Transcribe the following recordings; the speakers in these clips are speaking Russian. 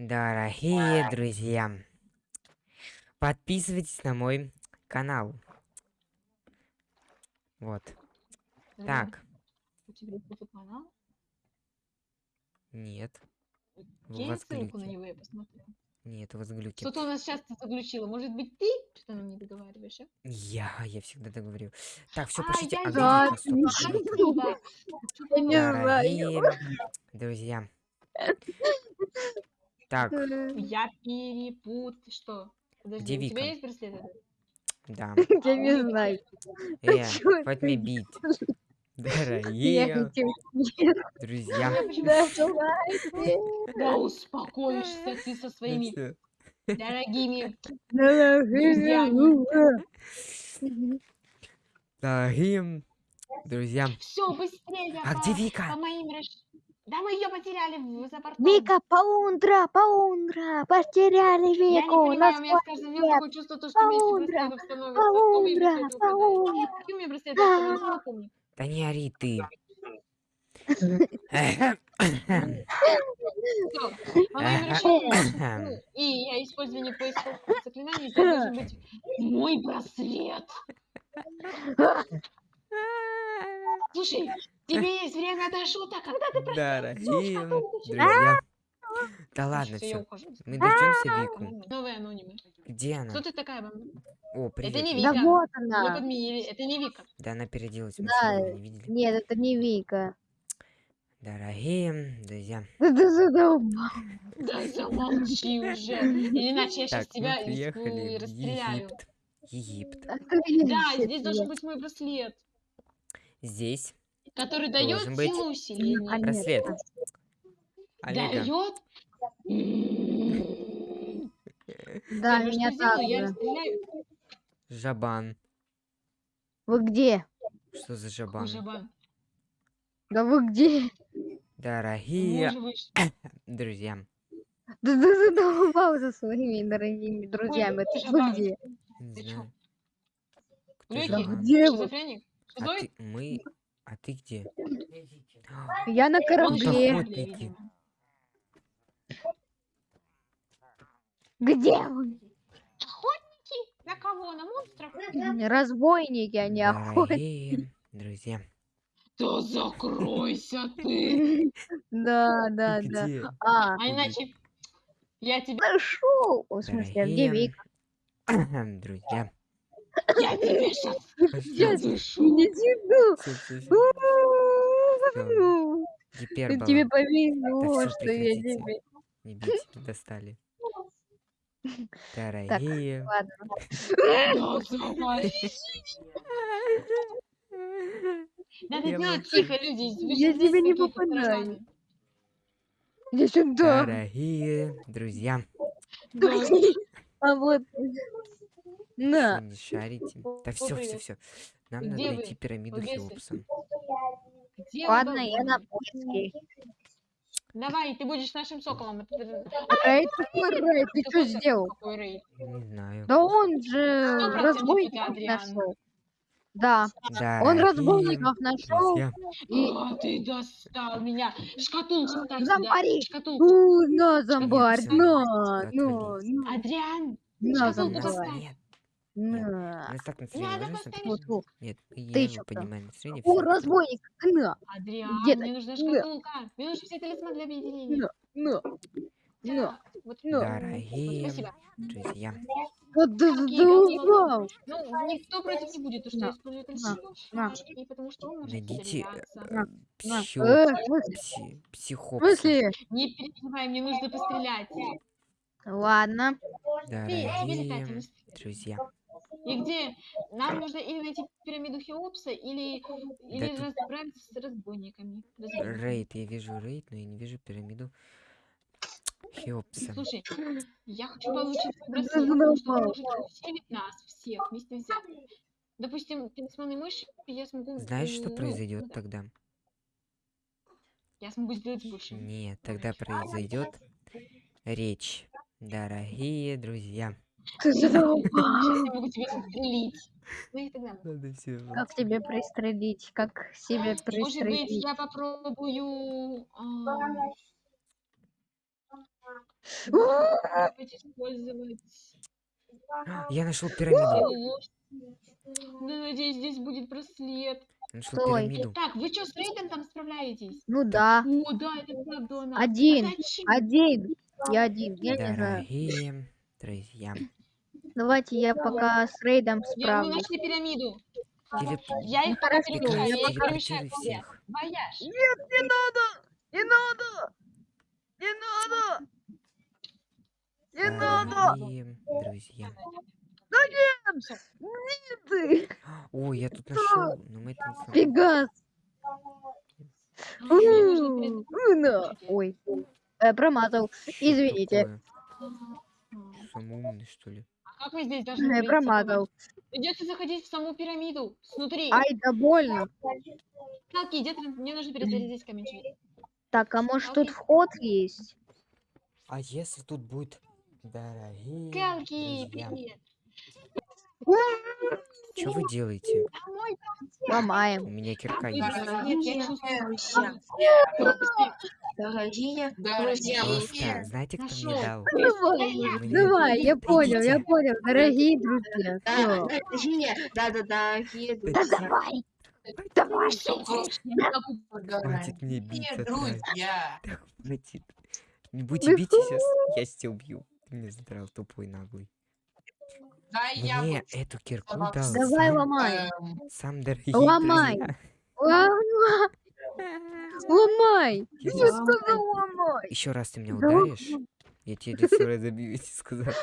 Дорогие друзья, подписывайтесь на мой канал. Вот. Э, Так, У тебя есть канал? нет. Вас ссылку на него, я посмотрю. Нет, у вас глюки. Что-то у нас сейчас заглючило. Может быть, ты что нам не договариваешь, а? Я, я всегда так говорю. Так, все, пошлите. А. Я не знаю. Друзья. Так, Я перепут... Что? Подожди, Где у тебя Вика? есть браслет? да. Я А, не знаю. Э, ты мне бить. Дорогие друзья. Да, успокоишься ты со Ну своими дорогими Друзьями. Дорогие друзья. Все, быстрее А по, где по Вика? моим раш... Да мы ее потеряли в зоопартом. Вика, паундра, паундра, потеряли Я не Вику. понимаю, у меня с каждым днем такое чувство, то, что меня Паундра, паундра, паундра. Какие у меня браслеты не. Да не ори ты. Ну, и я использование поисковых заклинаний, здесь должен быть мой браслет. Слушай, тебе есть время до шуток, когда ты Дорогие шкатулку друзья. Да ладно, все. Мы дождемся Вику. Новые анонимы. Где она? Кто ты такая? О, привет. не Вика. Да вот Мы она. подменили, это не Вика. Да она переоделась Да. не? Нет, это не Вика. Дорогие друзья. Да ты задолбал. Да замолчи уже, или иначе я сейчас Так, мы тебя в расстреляю. Египет. Египет. А ты Да, здесь должен быть мой браслет, Здесь который дает Должен быть силу усиления. Браслет. Дает? Да, меня я также. расстреляю. Жабан. Вы где? Что за жабан? жабан? Да вы где? Дорогие друзья. Да ты задолбал со своими дорогими друзьями. Ты вы где? Ты жабан? Где вы? А ты, мы, а ты где? Я на Он корабле. Где вы? Охотники? На кого? На монстров? Разбойники, а не охотники. Друзья. Да закройся ты! Да, да, да. А, А иначе я тебе, нашел. В смысле, а где Вика? друзья. Я тебе сейчас Я не. Ну, Гипербола. Тебе повезло, что я тебе. Не бейте, достали. Дорогие. Ладно. Надо Я делать тихо, люди. Я тебя не попадаю. Иди сюда. Дорогие друзья. А вот. На. Не шарите. Да все, все, все. Нам надо Где вы? найти пирамиду. Где Ладно, я на поиске. Давай, ты будешь нашим соколом. Это- это- какой рейд? Ты что сделал? Не знаю. Да он же разбойников нашел. Да, он Дорогие разбойников нашел. друзья. И А, ты достал меня. Шкатулку ставь. Зомбари. Шкатулку. Ну, на, зомбарь, на, ну, отвалить. ну, Адриан, на, шкатулку зомбарь, поставь. Нет, на. нас так Надо настроение. Можно поставить. смотреть? Фу, фу. Нет, Ты чё там? поднимаем настроение. О, всё. разбойник, на, Адриан, Где ты? мне нужна Да. шкатулка. Мне нужен все талисман для объединения. на, на, Так, Вот, на. Дорогие спасибо. друзья. Вот ты Какие задолбал. Ну, никто против не будет, то, что я На, использую на, талисман. на. И потому что он может Найдите стреляться. э, На, психо... Э, в смысле? пси- В психопса. смысле? Не переживай, мне нужно пострелять. Ладно. Ты, тебе летать Дорогие друзья. И где? Нам нужно или найти пирамиду Хеопса, или, или тут- расправиться с разбойниками. Разбойниками. Рейд, я вижу рейд, но я не вижу пирамиду Хеопса. Слушай, я хочу получить Да браслет, потому что может усилить нас всех вместе взятых. Допустим, талисманы мыши, я смогу... Знаешь, что ну, произойдет ну, тогда? Я смогу сделать больше. Нет, тогда произойдет речь. Дорогие друзья. Ты задолбал. Сейчас я могу тебя застрелить. Ну и тогда. Надо все. Как тебе пристрелить? Как себе Может быть, пристрелить? я попробую... использовать. Я нашел пирамиду. надеюсь, здесь будет браслет. Нашел Стой. пирамиду. Так, вы что, с рейдом там справляетесь? Ну да. О, да, это правда. Один. А? Один. Я один. Я не знаю. Дорогие друзья. Давайте я пока с рейдом Я- Мы справлюсь. нашли пирамиду. Телеп... Я их я к себе. всех. Вояж. Не надо! Не надо! Не надо! Друзья. Ты! Ой, я тут нашел, но мы это не сможем. Пегас! Ой. Э, промазал. Извините. Такое. Самый умный, что ли? Как мы здесь должны пройти? Промазал. Придется заходить в саму пирамиду. Снутри. Ай, да больно. Калки, где ты? Мне нужно перезарядить камень. Так, а может тут вход есть? А если тут будет дорогие Калки, привет. Что вы делаете? Мой У Ломаем. меня кирка есть. браслет, я чувствую. Быстрее. дорогие Друзья, Просто, знаете, кто мне Нашёл. дал? Давай, Мне- давай, я понял, я понял. Дорогие друзья, да, дорогие, да-да-да, дорогие Да друзья. давай. Давай. Могу. Хватит мне биться, друзья. Да хватит. Не будете бить сейчас, я тебя убью. Ты меня задрал, тупой наглый. Да, я Мне эту кирку дал Давай сам, ломай. эм, сам дорогие Ломай. друзья. Ломай. Ломай. Я щас- сказал ломай. Еще раз ты меня Да ударишь, я тебе лицо разобью, я тебе сказал.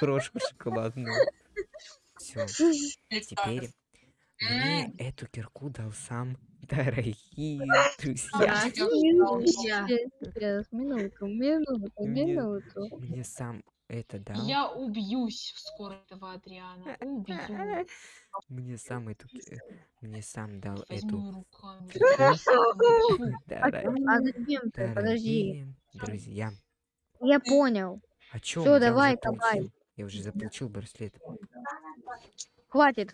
Крошку шоколадную. Все, теперь мне эту кирку дал сам дорогие друзья. Минутку, минуту, Мне- минуту. Мне сам это дал. Я убьюсь скоро этого Адриана. Убью. Мне сам эту... Мне сам дал Возьму эту... А, а зачем ты? Подожди. друзья. Я понял. О чем? Всё, давай, давай. Я уже заполучил браслет. Хватит.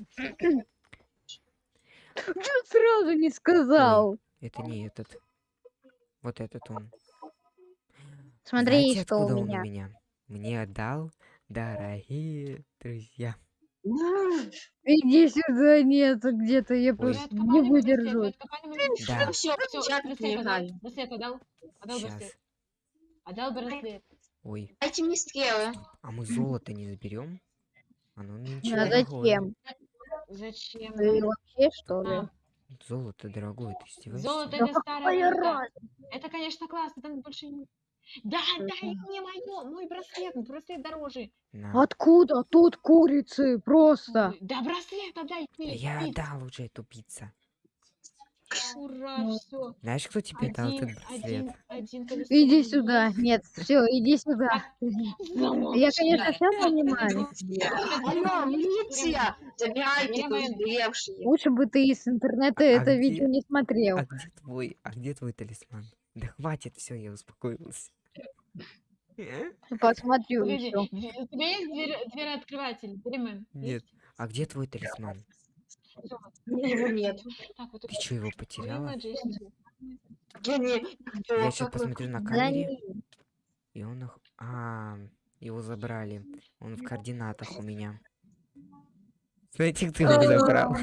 Чё сразу не сказал? Это не этот. Вот этот он. Смотри, Знаете, что откуда у он меня. у меня? Мне дал дорогие друзья. Иди сюда, нету где-то, я просто не выдержу. Да, Все, браслет отдал. отдал. Сейчас. браслет. Отдал браслет. Ой, Дайте мне стрелы. а мы золото не заберем? Оно ничего А зачем? Зачем? Ты вообще что ли? Золото дорогое, ты издеваешься? Золото Да это разница? Это, конечно, классно, там больше не... Да, дай мне мое, мой браслет, браслет дороже. На. Откуда тут курицы? Просто. Да, браслет отдай Да ты. я отдал уже эту пиццу. Ура, все. Знаешь, кто тебе дал Один, этот один, браслет? один колесо Иди сюда. Нет, все, иди сюда. Я, конечно, все понимаю. Алло, милиция! Забирайте тут. Лучше бы ты из интернета А это где- видео не смотрел. А где твой, а где твой талисман? Да хватит, все, я успокоился. Посмотрю Погоди, еще. дверь- у тебя есть дверь, дверь-открыватель? Перемен. Нет. А где твой талисман? Его нет. Так, вот Ты что, его потеряла? Я не... Я сейчас посмотрю на Да камере, и он... нах- А, его забрали. Он в координатах у меня. Знаете, кто его забрал?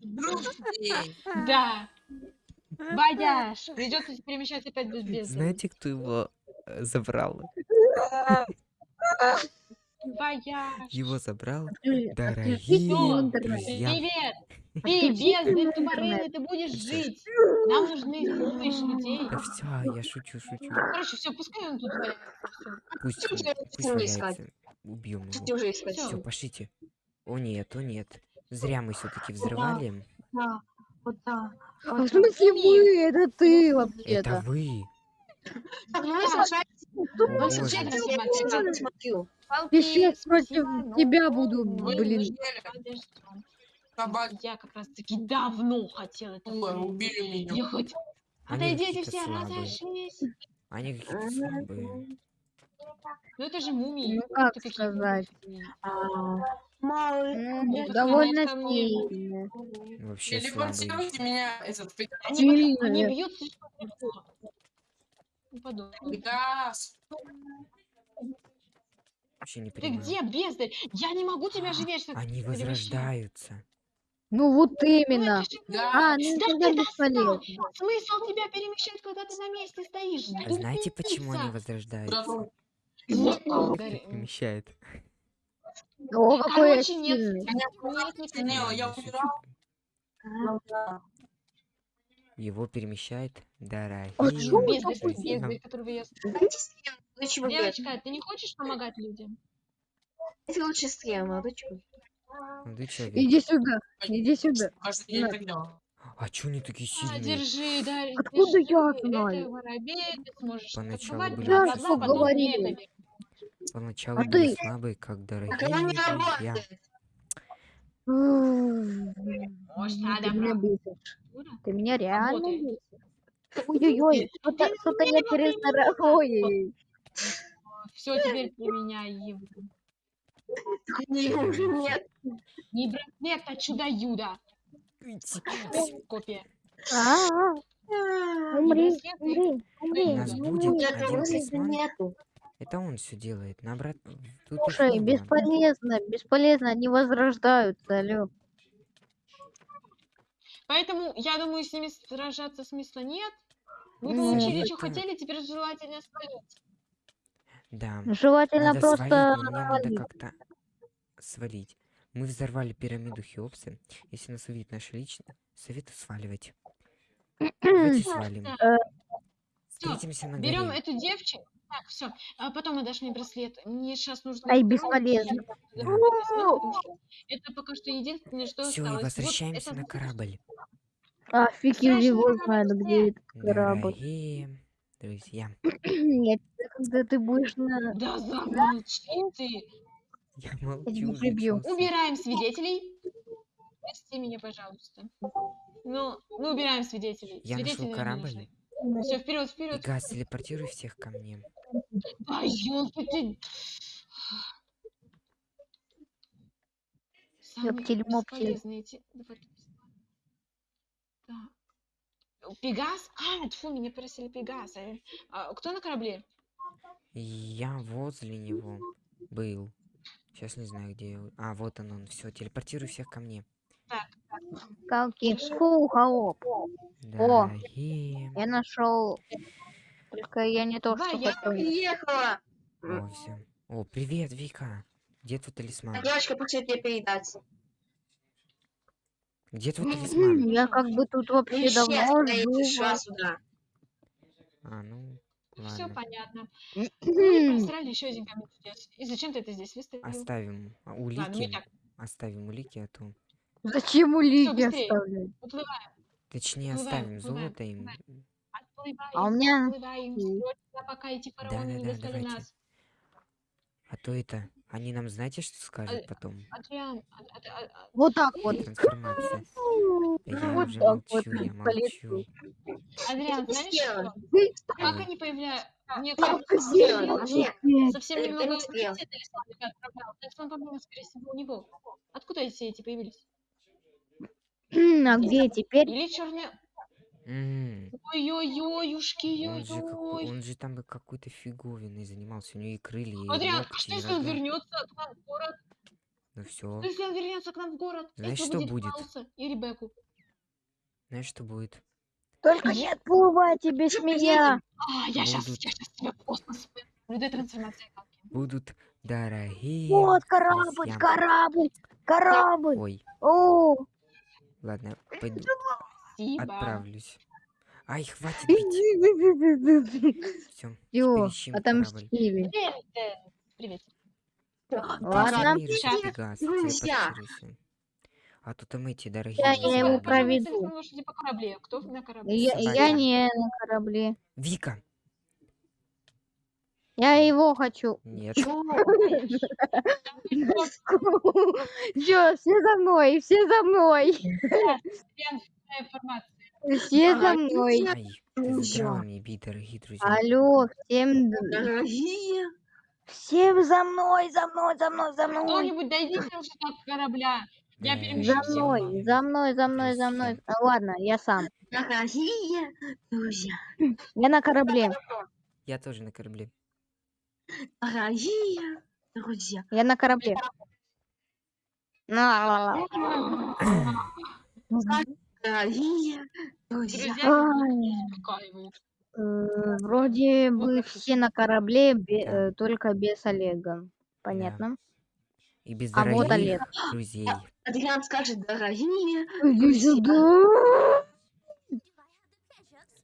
Друзья. Да. Бояж. Придется перемещаться опять без бездны. Знаете, кто его э, забрал? Бояж. Его забрал отключите дорогие друзья. Привет. Ты интернет. тупорылый, ты будешь жить. Нам нужны умные людей. Да все, я шучу, шучу. Короче, все, пускай он тут валяется. Пусть, пусть валяется. Убьем его. Все, пошлите. О нет, о нет. Зря мы все-таки взрывали. Да, вот так. А в смысле вы? Это ты Это вообще-то. вы. Так, ну вы сражаетесь. Вы сражаетесь, смотрю. Против тебя буду, блин. Собаки Я как раз таки давно хотела это убили меня. Я хоть... Отойдите все, разошлись. Они какие-то слабые. Ну это же мумии. Ну как Это сказать? А, Довольно сильно. Вообще слабые. Телепортируйте меня, этот, Они, они бьют слишком легко. Пегас. Вообще не Ты понимаю. где, бездарь? Я не могу тебя же А, вечно Они возрождаются. Ну вот именно. же А, ну Да тогда ты достал! бесполезно. Смысл тебя перемещать, когда ты на месте стоишь? А знаете, почему они возрождаются? Перемещает. О, какой Короче, нет, нет, нет, Не, нет. я умирал. Его перемещает дорогие. А чё вы Бездарь, такой бездарь, которого я... Дайте человек. Девочка, ты не хочешь помогать людям? Дайте лучше стрим, молодой человек. Молодой человек. Иди сюда, иди сюда. Я так делал. А чё они такие А, сильные? держи, да, Откуда держи, я Это знаю? воробей, ты сможешь Поначалу были Я это вернуть. Поначалу А были ты? слабые, как дорогие Так оно Может, Ты надо меня брать. бесишь. Ты меня реально бесишь. Ой-ой-ой, что-то Ты я перестаралась. Ой, Все, теперь применяй его. Не, уже нет. Не браслет, а чудо-юдо. Копия. а, Не умри, браслет, и- умри, умри. нас будет Нет, один. Это он все делает. На обрат... Тут Слушай, было. бесполезно, бесполезно, они возрождаются, алё. Поэтому, я думаю, с ними сражаться смысла нет. Вы Ну, получили, что это- хотели, теперь желательно свалить. Да. Желательно Надо просто свалить, надо как-то свалить. Мы взорвали пирамиду Хеопса. Если нас увидит наш личный, советую сваливать. Давайте свалим. Э, Встретимся на Берем эту девчину. Так, все. А потом отдашь мне браслет. Мне сейчас нужно... Ай, бесполезно. и я Это пока что единственное, что Все, и осталось. Вот возвращаемся это на вот корабль. А фиг его знает, где этот корабль. Дорогие друзья. Нет, когда ты будешь на... Да замолчи ты. Я молчу. прибью. зачёсываю. Убираем свидетелей. Прости меня, пожалуйста. Ну, мы убираем свидетелей. Я Свидетели нашел корабль. Все, вперед, вперед. Пегас, телепортируй всех ко мне. Да, ёлки ты. Так. Пегас? А, тьфу, меня просили Пегас. А, кто на корабле? Я возле него был. Сейчас не знаю, где. А, вот он, он. Все, телепортируй всех ко мне. Скалки. Фу, холоп. Дорогие. Я нашел. Только я не то, что я. Приехала. О, все. О, привет, Вика. Где твой талисман? Девочка, пусть тебе передать. Где твой талисман? Я как бы тут вообще Ну, давно сюда. А, ну, Все ладно. понятно. Мы просрали еще один камень чудес. И зачем ты это здесь выставил? Оставим Ладно, улики. Оставим улики, а то... Зачем улики оставлять? Точнее, Уплываем, оставим уплываем, золото им. отплываем, А у меня- отплываем, срочно, пока эти фараоны не Да-да-да, достали давайте. нас. А то это... Они нам знаете, что скажут А- потом? Адриан, а- а- а- а- Вот так вот. Трансформация. Да я Вот уже так вот молчу, я полетел. молчу. Адриан, знаешь что? А как они появляются? Как? Адриан Нет. совсем Ты- ты немного талисман по-моему, скорее всего, у него. Откуда эти эти появились? А где теперь? Или черные... М, Ой-ой-ой, ушки, Он же, он там бы какой-то фиговиной занимался. У него и крылья, и Адриан, а что если он вернется к нам в город? Ну все. Что если он вернется к нам в город? Знаешь, что будет и Ребекку? Знаешь, что будет? Только не отплывайте без меня. А, я сейчас, Будут. я сейчас тебя в космос Людей трансформации. Будут дорогие Вот корабль, корабль, корабль. Ой, О, ладно, пойду Спасибо. отправлюсь. Ай, хватит бить. Все, Всё, ищем отомстили. Привет, э. Ладно. Сейчас. Друзья. А тут там эти дорогие Я- его проведу. По корабле. Кто на корабле? Я не на корабле. Вика! Я его хочу. Нет. Все, все за мной, все за мной. Информация. Все за мной. Ай, ты дорогие друзья. Алло, всем, Дорогие. всем за мной, за мной, за мной, за мной. Кто-нибудь дойдите уже до корабля. Я перемещу За мной, за мной, за мной, за мной. А, ладно, я сам. Дорогие друзья. Я на корабле. Я тоже на корабле. Дорогие друзья. Я на корабле. На. Дорогие друзья. Друзья Ай. успокаивают. Э, Вроде бы все на корабле, бе- Да. э, только без Олега. Понятно? И без А вот дорогих Олег. друзей. Адриан скажет, дорогие. Друзья. сюда.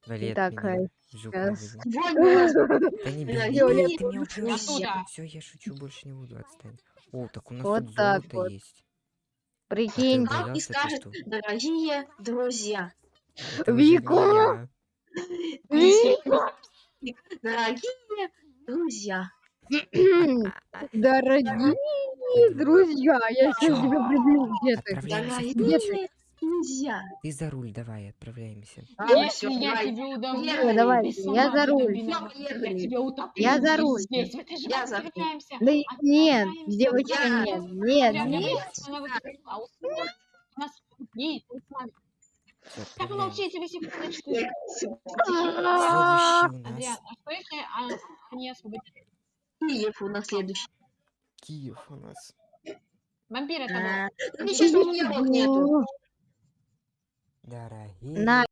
Валет Итак, меня в жопу сейчас. возьми. Сегодня у нас Да не бей, ты меня друзья. убьешь. Оттуда. Все, я шучу, больше не буду, отстань. О, так у нас Вот тут так золото вот. есть. Прикинь. А ты и ты скажет, дорогие друзья. Вика. Дорогие друзья. Дорогие друзья, я сейчас тебя приблю. Где ты? Где путь. Друзья. Ты за руль, давай, отправляемся. А, Если всё, я давай. тебе удавлю, Поехали. Давай, я за руль. Я тебя утоплю Я за руль. Здесь, в этой же Я за руль. Да нет, девочки, Я- нет, нет, нет. а нас. Всё, Так, отправляемся. молчите вы секундочку. Я- Следующий у Адриан, а что если а, они освободили? Киев у нас следующий. Киев у нас. Вампир это был. А, ну, вот нету. Дорогие.